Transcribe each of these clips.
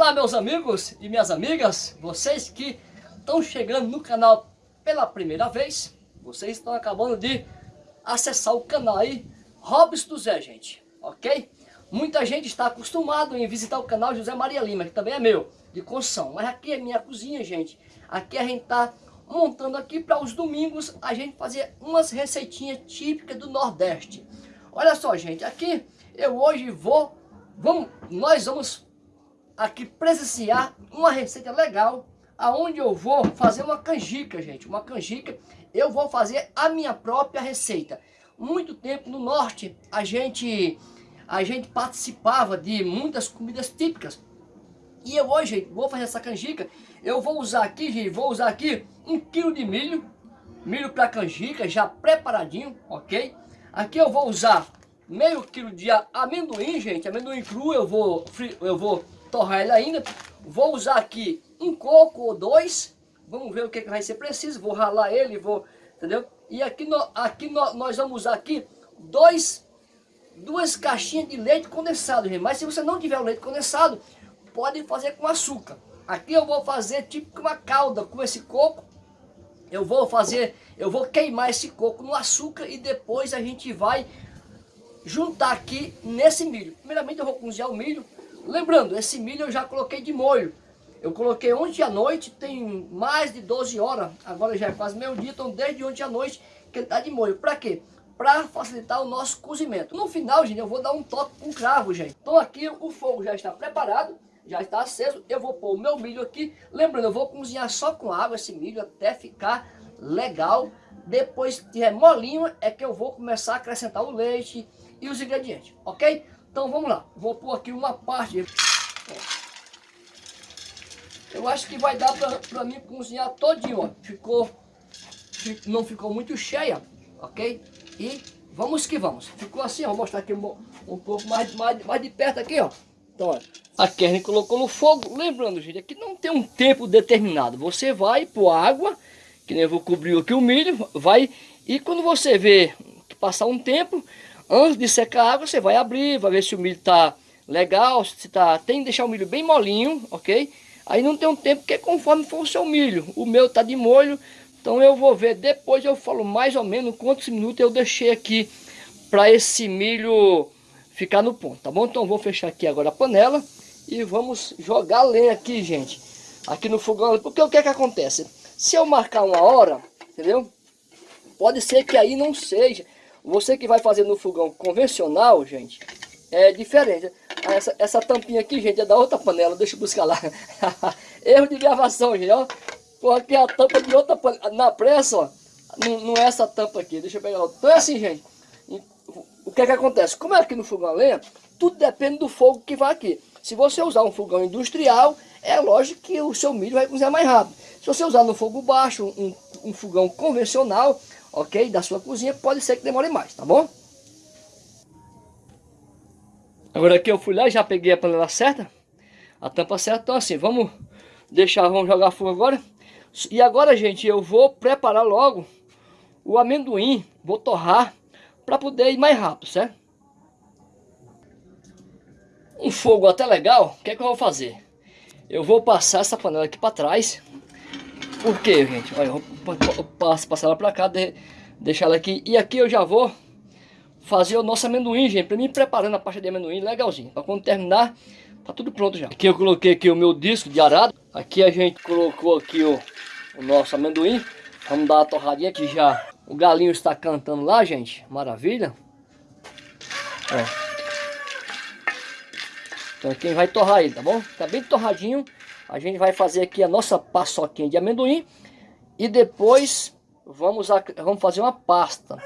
Olá meus amigos e minhas amigas, vocês que estão chegando no canal pela primeira vez, vocês estão acabando de acessar o canal aí, Robson do Zé, gente, ok? Muita gente está acostumado em visitar o canal José Maria Lima, que também é meu, de construção, mas aqui é minha cozinha, gente. Aqui a gente está montando aqui para os domingos a gente fazer umas receitinhas típicas do Nordeste. Olha só, gente, aqui eu hoje vou, vamos, nós vamos aqui presenciar uma receita legal, aonde eu vou fazer uma canjica, gente, uma canjica, eu vou fazer a minha própria receita. Muito tempo no norte, a gente, a gente participava de muitas comidas típicas, e eu hoje vou fazer essa canjica, eu vou usar aqui, gente, vou usar aqui um quilo de milho, milho para canjica, já preparadinho, ok? Aqui eu vou usar meio quilo de amendoim, gente, amendoim cru, eu vou, eu vou torrar ele ainda. Vou usar aqui um coco ou dois. Vamos ver o que, vai ser preciso. Vou ralar ele, vou, entendeu? E aqui, no, aqui no, nós vamos usar aqui dois, duas caixinhas de leite condensado, gente. Mas se você não tiver o leite condensado, pode fazer com açúcar. Aqui eu vou fazer tipo uma calda com esse coco. Eu vou fazer, eu vou queimar esse coco no açúcar e depois a gente vai juntar aqui nesse milho. Primeiramente eu vou cozinhar o milho. Lembrando, esse milho eu já coloquei de molho. Eu coloquei ontem à noite, tem mais de 12 horas, agora já é quase meio dia, então desde ontem à noite que ele está de molho. Para quê? Para facilitar o nosso cozimento. No final, gente, eu vou dar um toque com cravo, gente. Então aqui o fogo já está preparado, já está aceso. Eu vou pôr o meu milho aqui. Lembrando, eu vou cozinhar só com água esse milho até ficar legal. Depois que tiver molinho, é que eu vou começar a acrescentar o leite e os ingredientes, ok? Então vamos lá, vou pôr aqui uma parte. Eu acho que vai dar para mim cozinhar todinho, ó. Ficou, não ficou muito cheia, ok? E vamos que vamos. Ficou assim, ó, vou mostrar aqui um, um pouco mais, mais, mais de perto aqui, ó. Então, ó, a carne colocou no fogo. Lembrando, gente, aqui não tem um tempo determinado. Você vai pôr água, que nem eu vou cobrir aqui o milho, vai... E quando você vê que passar um tempo, Antes de secar a água, você vai abrir, vai ver se o milho está legal, se tá, tem que deixar o milho bem molinho, ok? Aí não tem um tempo, porque conforme for o seu milho, o meu está de molho, então eu vou ver, depois eu falo mais ou menos quantos minutos eu deixei aqui para esse milho ficar no ponto, tá bom? Então vou fechar aqui agora a panela e vamos jogar lenha aqui, gente, aqui no fogão, porque o que é que acontece? Se eu marcar uma hora, entendeu? Pode ser que aí não seja, você que vai fazer no fogão convencional, gente, é diferente. Ah, essa, essa tampinha aqui, gente, é da outra panela. Deixa eu buscar lá. Erro de gravação, gente, ó. Porque a tampa de outra panela. Na pressa, ó. Não, não é essa tampa aqui. Deixa eu pegar outra. Então é assim, gente. O que é que acontece? Como é aqui no fogão a lenha, tudo depende do fogo que vai aqui. Se você usar um fogão industrial, é lógico que o seu milho vai cozinhar mais rápido. Se você usar no fogo baixo, um, um fogão convencional, ok? Da sua cozinha, pode ser que demore mais, tá bom? Agora aqui eu fui lá, já peguei a panela certa, a tampa certa, então assim, vamos deixar, vamos jogar fogo agora. E agora, gente, eu vou preparar logo o amendoim, vou torrar para poder ir mais rápido, certo? Um fogo até legal, o que é que eu vou fazer? Eu vou passar essa panela aqui para trás, por quê, gente? Olha, eu vou passar ela pra cá, de, deixar ela aqui. E aqui eu já vou fazer o nosso amendoim, gente. Pra mim preparando a pasta de amendoim legalzinho. Pra quando terminar, tá tudo pronto já. Aqui eu coloquei aqui o meu disco de arado. Aqui a gente colocou aqui o, o nosso amendoim. Vamos dar uma torradinha aqui já. O galinho está cantando lá, gente. Maravilha. Ó. Então quem vai torrar aí, tá bom? Tá bem torradinho. A gente vai fazer aqui a nossa paçoquinha de amendoim. E depois vamos, a, vamos fazer uma pasta.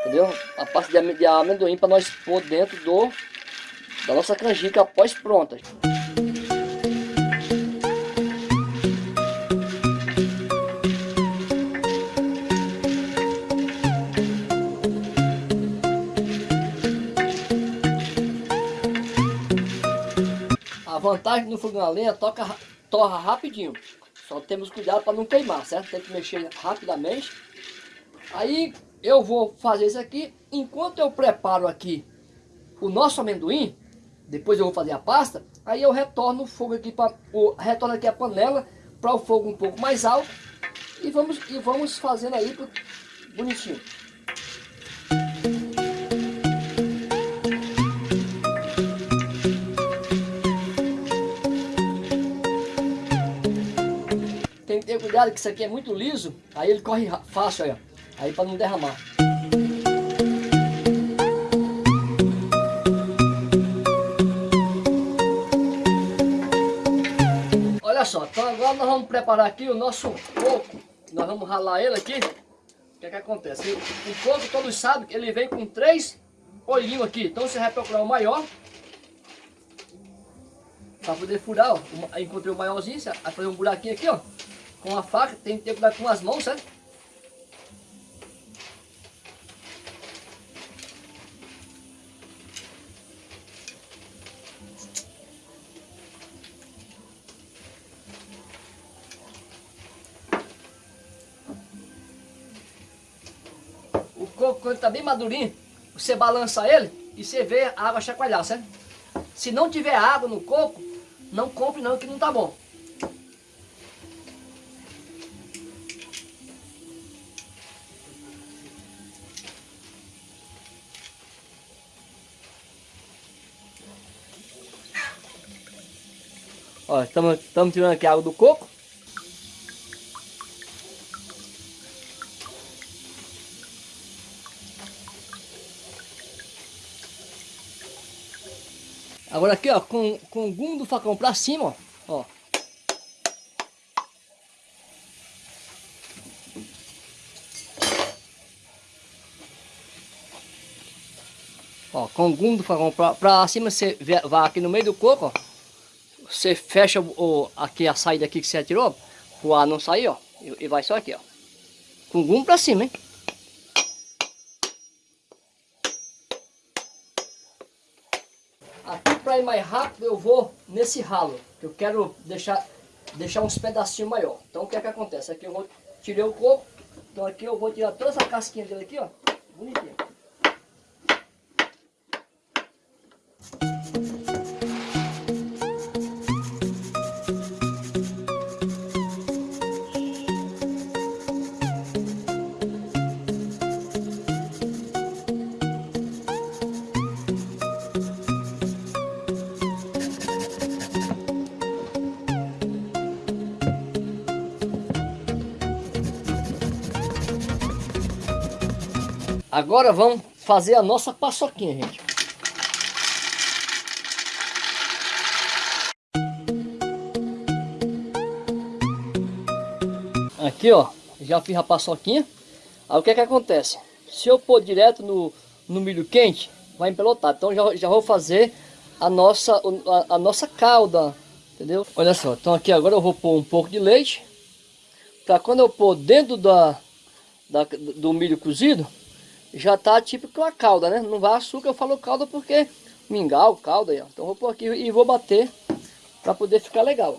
Entendeu? A pasta de, de amendoim para nós pôr dentro do, da nossa canjica após pronta. vantagem no fogão a lenha, toca, torra rapidinho. Só temos cuidado para não queimar, certo? Tem que mexer rapidamente. Aí eu vou fazer isso aqui. Enquanto eu preparo aqui o nosso amendoim, depois eu vou fazer a pasta, aí eu retorno o fogo aqui para retorno aqui a panela para o fogo um pouco mais alto e vamos e vamos fazendo aí bonitinho. Tem que ter cuidado que isso aqui é muito liso, aí ele corre fácil aí, para não derramar. Olha só, então agora nós vamos preparar aqui o nosso coco. Nós vamos ralar ele aqui. O que é que acontece? O coco, todos sabem que ele vem com três olhinhos aqui. Então você vai procurar o maior. Para poder furar, ó. Encontrei o maiorzinho, vai fazer um buraquinho aqui, ó. Com a faca, tem que ter cuidado com as mãos, certo? coco, quando está bem madurinho, você balança ele e você vê a água chacoalhar, certo? Se não tiver água no coco, não compre não, que não tá bom. Ó, estamos tirando aqui a água do coco. Agora aqui, ó, com, com o gume do facão pra cima, ó. Ó, ó com o gume do facão pra, pra cima, você vai aqui no meio do coco, ó. Você fecha o, aqui a saída aqui que você atirou, o ar não sair, ó. E, e vai só aqui, ó. Com o gume pra cima, hein. para ir mais rápido, eu vou nesse ralo. Que eu quero deixar, deixar uns pedacinhos maior. Então o que é que acontece? Aqui eu vou tirei o coco. Então aqui eu vou tirar toda essa casquinha dele aqui, ó. Bonitinho. Agora vamos fazer a nossa paçoquinha, gente. Aqui, ó, já fiz a paçoquinha. Aí o que é que acontece? Se eu pôr direto no, no milho quente, vai empelotar. Então já, já vou fazer a nossa, a, a nossa calda, entendeu? Olha só, então aqui agora eu vou pôr um pouco de leite. Para quando eu pôr dentro da, da, do milho cozido, já tá tipo com a calda, né? Não vai açúcar, eu falo calda porque mingau, calda. Então vou pôr aqui e vou bater para poder ficar legal.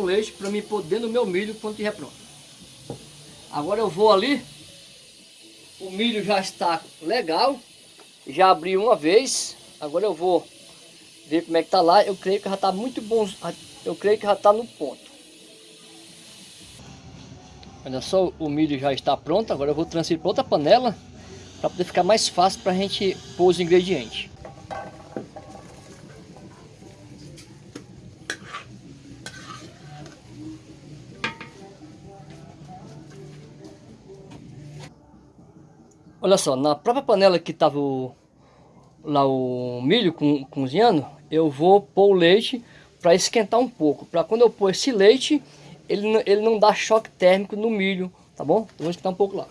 Com leite, para me dentro do meu milho quando estiver pronto. Agora eu vou ali, o milho já está legal, já abri uma vez, agora eu vou ver como é que tá lá, eu creio que já está muito bom, eu creio que já está no ponto. Olha só, o milho já está pronto, agora eu vou transferir para outra panela, para poder ficar mais fácil para a gente pôr os ingredientes. Olha só, na própria panela que estava lá o milho com, cozinhando, eu vou pôr o leite para esquentar um pouco. Para quando eu pôr esse leite, ele, ele não dá choque térmico no milho, tá bom? Então vou esquentar um pouco lá.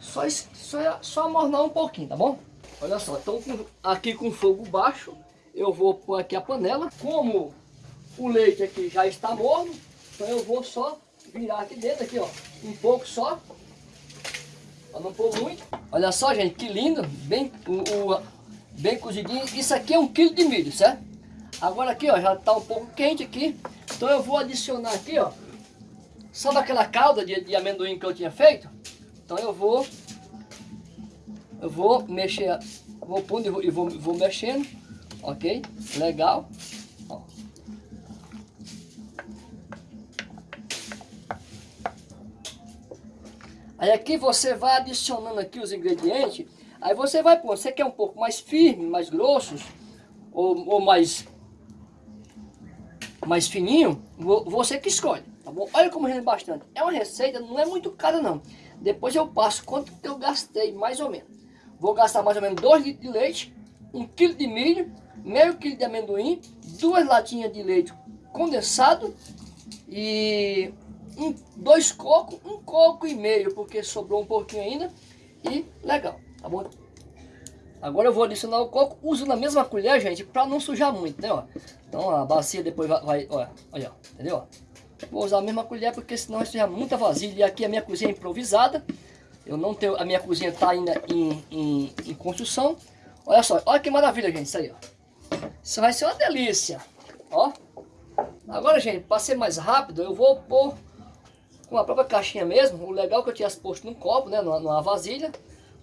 Só, só, só amornar um pouquinho, tá bom? Olha só, então aqui com fogo baixo, eu vou pôr aqui a panela. Como o leite aqui já está morno, então eu vou só virar aqui dentro, aqui ó, um pouco só. Para não pôr muito. Olha só, gente, que lindo, bem, o, o, bem cozidinho. Isso aqui é um quilo de milho, certo? Agora aqui, ó, já está um pouco quente aqui. Então eu vou adicionar aqui, ó, sabe aquela calda de, de amendoim que eu tinha feito? Então eu vou, eu vou mexer, vou pondo e vou, vou, vou mexendo, ok? Legal. Aí aqui você vai adicionando aqui os ingredientes, aí você vai pôr, você quer um pouco mais firme, mais grossos, ou, ou mais, mais fininho, você que escolhe, tá bom? Olha como rende bastante. É uma receita, não é muito cara não. Depois eu passo quanto que eu gastei, mais ou menos. Vou gastar mais ou menos 2 litros de leite, 1 um quilo de milho, meio quilo de amendoim, duas latinhas de leite condensado e um, dois cocos, um coco e meio, porque sobrou um pouquinho ainda. E legal, tá bom? Agora eu vou adicionar o coco, uso na mesma colher, gente, para não sujar muito, né, ó. Então a bacia depois vai, vai ó, olha, entendeu? Vou usar a mesma colher porque senão vai sujar muita vasilha. E aqui a minha cozinha é improvisada. Eu não tenho, a minha cozinha está ainda em, em, em construção. Olha só, olha que maravilha, gente, isso aí, ó. Isso vai ser uma delícia, ó. Agora, gente, para ser mais rápido, eu vou pôr com a própria caixinha mesmo. O legal é que eu tinha posto num copo, né, numa, numa vasilha.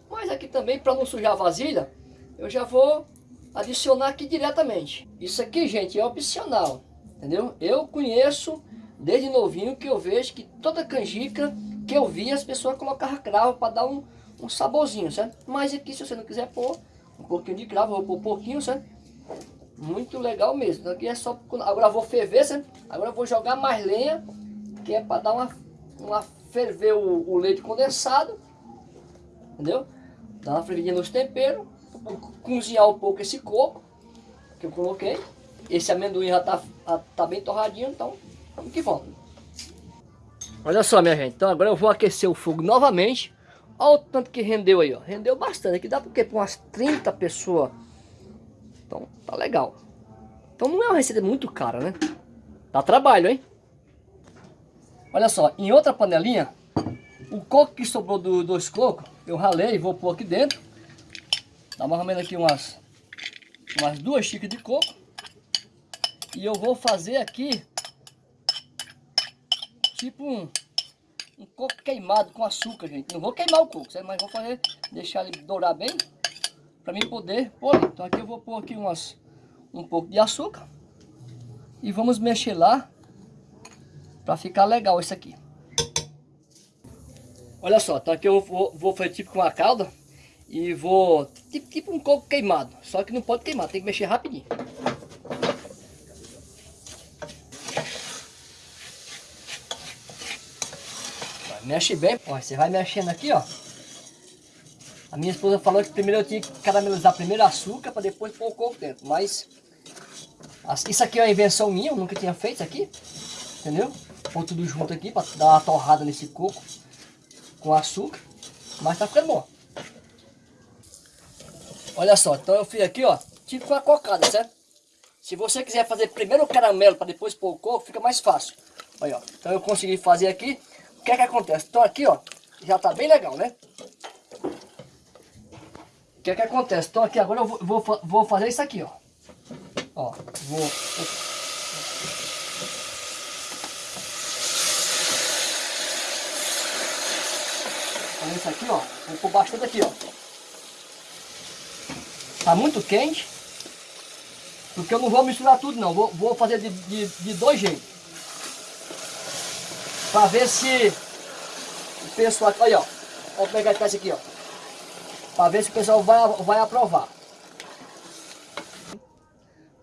Mas aqui também, para não sujar a vasilha, eu já vou adicionar aqui diretamente. Isso aqui, gente, é opcional, entendeu? Eu conheço desde novinho que eu vejo que toda canjica que eu vi as pessoas colocavam cravo para dar um, um saborzinho, certo? Mas aqui se você não quiser pôr um pouquinho de cravo, eu vou pôr um pouquinho, certo? Muito legal mesmo. Aqui é só, agora vou ferver, certo? Agora vou jogar mais lenha, que é para dar uma, uma ferver o, o leite condensado, entendeu? Dar uma fervidinha nos temperos, cozinhar um pouco esse coco que eu coloquei. Esse amendoim já tá, já tá bem torradinho, então vamos que vamos. Olha só, minha gente. Então agora eu vou aquecer o fogo novamente. Olha o tanto que rendeu aí, ó. Rendeu bastante. Aqui dá porque para umas 30 pessoas. Então tá legal. Então não é uma receita muito cara, né? Dá trabalho, hein? Olha só, em outra panelinha, o coco que sobrou do, dois cocos, eu ralei e vou pôr aqui dentro. Dá mais ou menos aqui umas, umas duas xícaras de coco. E eu vou fazer aqui tipo um, um coco queimado com açúcar, gente. Não vou queimar o coco, mas vou fazer, deixar ele dourar bem, para mim poder pôr. Então aqui eu vou pôr aqui umas, um pouco de açúcar e vamos mexer lá para ficar legal isso aqui. Olha só, então aqui eu vou, vou fazer tipo com a calda e vou, tipo, tipo um coco queimado, só que não pode queimar, tem que mexer rapidinho. Mexe bem. Ó, você vai mexendo aqui, ó. A minha esposa falou que primeiro eu tinha que caramelizar primeiro açúcar para depois pôr o coco dentro. Mas isso aqui é uma invenção minha, eu nunca tinha feito aqui. Entendeu? Pôr tudo junto aqui para dar uma torrada nesse coco com açúcar. Mas tá ficando bom. Olha só, então eu fiz aqui, ó, tipo uma cocada, certo? Se você quiser fazer primeiro o caramelo para depois pôr o coco, fica mais fácil. Olha, ó. Então eu consegui fazer aqui. O que é que acontece? Então aqui, ó, já tá bem legal, né? O que é que acontece? Então aqui agora eu vou, vou, vou fazer isso aqui, ó. Ó, vou... isso aqui, ó. Vou pôr bastante aqui, ó. Tá muito quente. Porque eu não vou misturar tudo, não. Vou, vou fazer de, de, de dois jeitos. Para ver se o pessoal... Olha, ó. Vou pegar esse aqui, ó. Para ver se o pessoal vai, vai aprovar.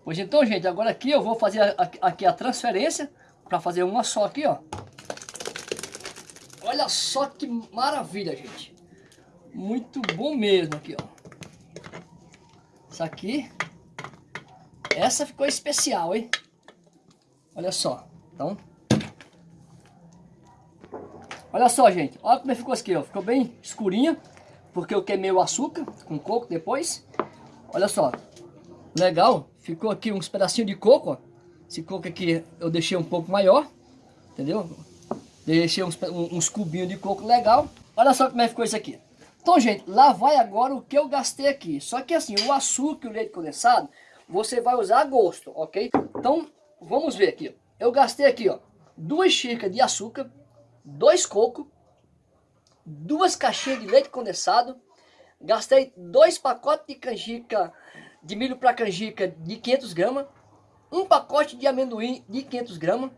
Pois então, gente, agora aqui eu vou fazer a, aqui a transferência. Para fazer uma só aqui, ó. Olha só que maravilha, gente. Muito bom mesmo aqui, ó. Isso aqui. Essa ficou especial, hein? Olha só. Então, Olha só, gente. Olha como ficou aqui, ó. Ficou bem escurinha. Porque eu queimei o açúcar com coco depois. Olha só. Legal. ficou aqui uns pedacinhos de coco, ó. Esse coco aqui eu deixei um pouco maior, entendeu? Deixei uns, uns cubinhos de coco legal. Olha só como é que ficou isso aqui. Então, gente, lá vai agora o que eu gastei aqui. Só que assim, o açúcar e o leite condensado, você vai usar a gosto, ok? Então, vamos ver aqui. Eu gastei aqui, ó, duas xícaras de açúcar, dois cocos, duas caixinhas de leite condensado, gastei dois pacotes de canjica, de milho para canjica de 500 gramas, um pacote de amendoim de 500 gramas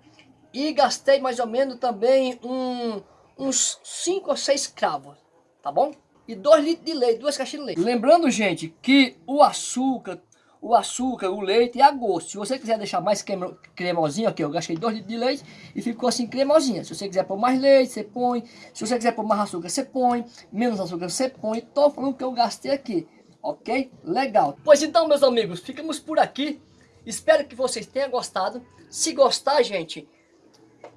e gastei mais ou menos também um, uns 5 ou 6 cravos, tá bom? E 2 litros de leite, duas caixinhas de leite. Lembrando, gente, que o açúcar, o açúcar, o leite é a gosto. Se você quiser deixar mais cremosinho, aqui eu gastei 2 litros de leite e ficou assim cremosinha. Se você quiser pôr mais leite, você põe. Se você quiser pôr mais açúcar, você põe. Menos açúcar, você põe. Tô falando que eu gastei aqui, ok? Legal. Pois então, meus amigos, ficamos por aqui. Espero que vocês tenham gostado. Se gostar, gente,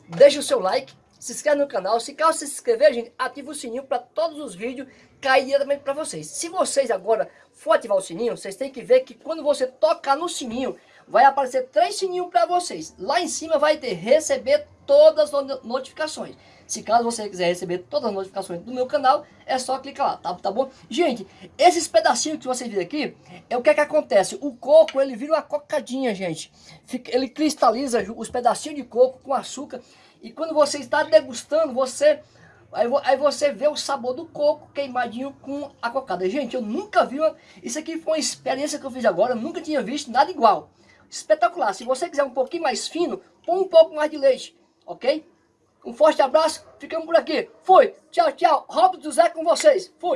deixa o seu like, se inscreve no canal. Se caso se inscrever, gente, ativa o sininho para todos os vídeos cair diretamente para vocês. Se vocês agora for ativar o sininho, vocês têm que ver que quando você tocar no sininho, vai aparecer três sininhos para vocês. Lá em cima vai ter receber todas as notificações. Se caso você quiser receber todas as notificações do meu canal, é só clicar lá, tá, tá bom? Gente, esses pedacinhos que vocês viram aqui, é o que é que acontece? O coco, ele vira uma cocadinha, gente. Fica, ele cristaliza os pedacinhos de coco com açúcar. E quando você está degustando, você... Aí, aí você vê o sabor do coco queimadinho com a cocada. Gente, eu nunca vi... Uma, isso aqui foi uma experiência que eu fiz agora. Eu nunca tinha visto nada igual. Espetacular. Se você quiser um pouquinho mais fino, põe um pouco mais de leite, ok? Um forte abraço, ficamos por aqui. Fui, tchau, tchau. Robson Zé com vocês. Fui.